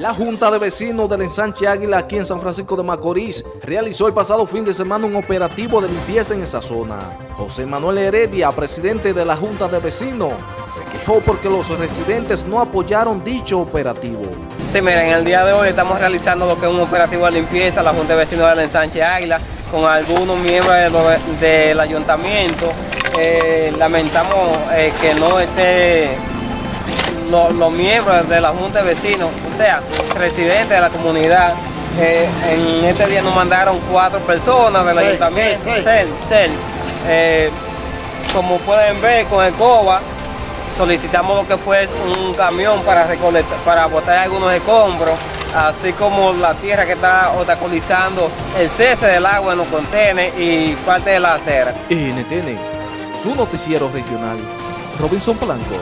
La Junta de Vecinos del Ensanche Águila aquí en San Francisco de Macorís realizó el pasado fin de semana un operativo de limpieza en esa zona. José Manuel Heredia, presidente de la Junta de Vecinos, se quejó porque los residentes no apoyaron dicho operativo. Sí, miren, el día de hoy estamos realizando lo que es un operativo de limpieza, la Junta de Vecinos del Ensanche Águila, con algunos miembros del ayuntamiento. Eh, lamentamos eh, que no esté los, miembros de la Junta de Vecinos, o sea, residentes de la comunidad. Eh, en este día nos mandaron cuatro personas del ayuntamiento, eh, como pueden ver con el COBA, solicitamos lo que fue un camión para recolectar, para botar algunos escombros, así como la tierra que está obstaculizando el cese del agua en los contenedores y parte de la acera. NTN, su noticiero regional, Robinson Blanco.